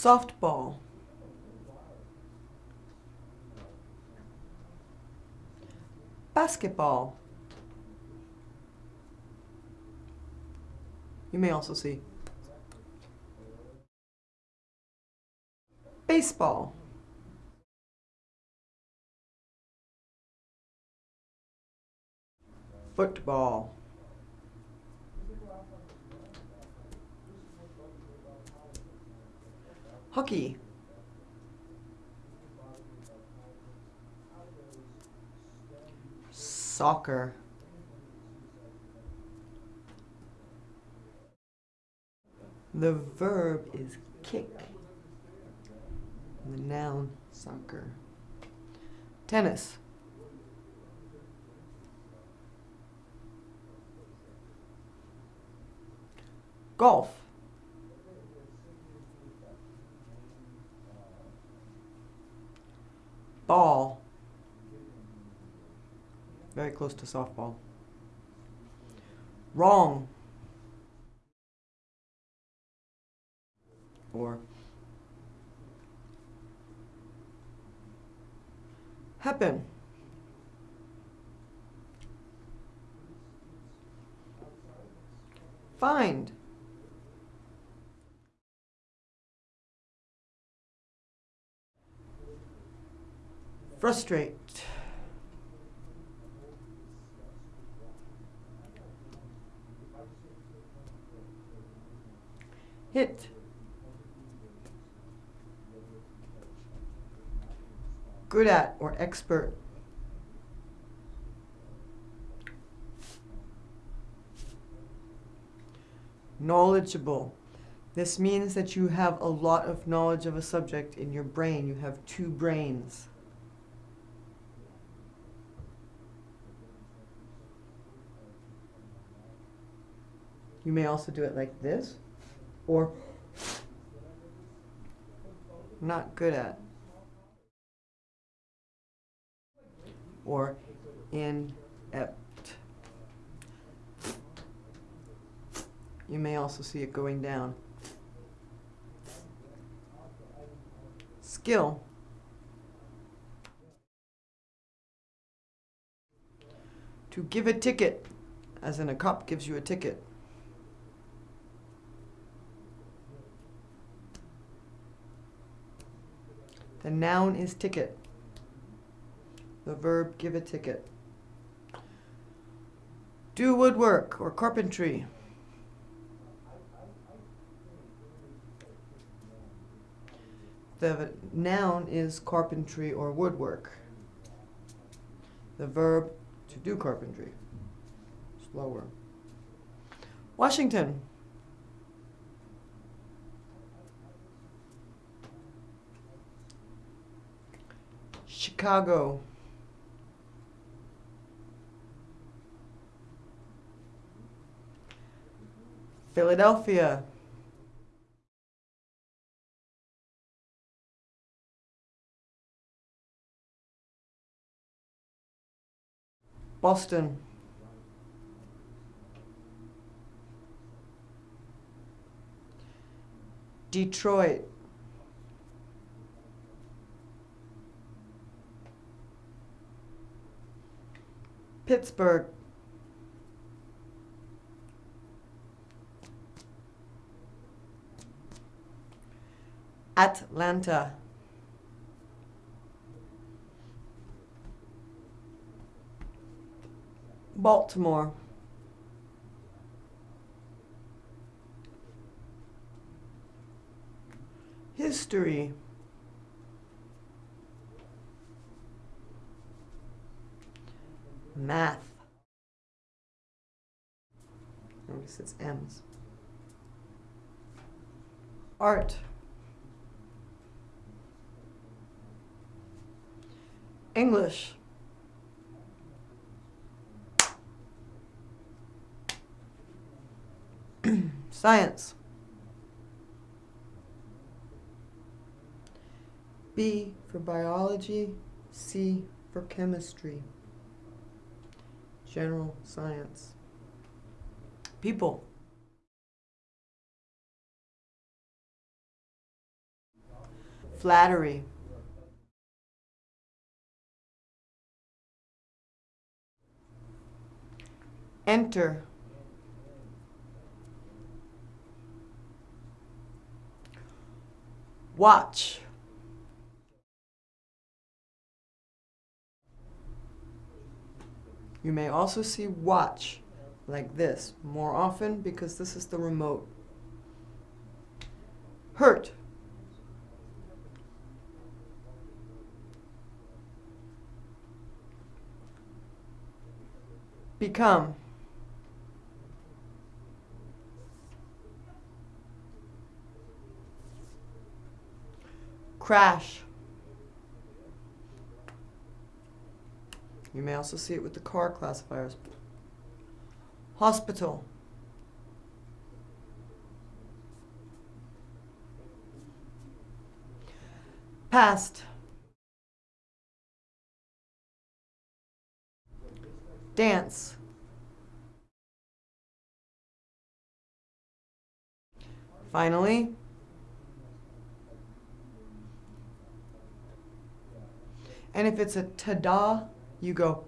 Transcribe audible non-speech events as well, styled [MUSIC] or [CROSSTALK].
Softball. Basketball. You may also see baseball. Football. Hockey. Soccer. The verb is kick. The noun, soccer. Tennis. Golf. Very close to softball. Wrong. Or happen. Find. Frustrate. Hit. Good at or expert. Knowledgeable. This means that you have a lot of knowledge of a subject in your brain. You have two brains. You may also do it like this or not good at or inept. You may also see it going down. Skill. To give a ticket, as in a cop gives you a ticket. The noun is ticket. The verb give a ticket. Do woodwork or carpentry. The noun is carpentry or woodwork. The verb to do carpentry. Slower. Washington. Chicago. Philadelphia. Boston. Detroit. Pittsburgh. Atlanta. Baltimore. History. Math. Notice it's M's. Art. English. [CLEARS THROAT] Science. B for biology, C for chemistry. General science. People. Flattery. Enter. Watch. You may also see watch like this more often because this is the remote. Hurt. Become. Crash. You may also see it with the car classifiers. Hospital. Past. Dance. Finally, and if it's a ta-da, you go,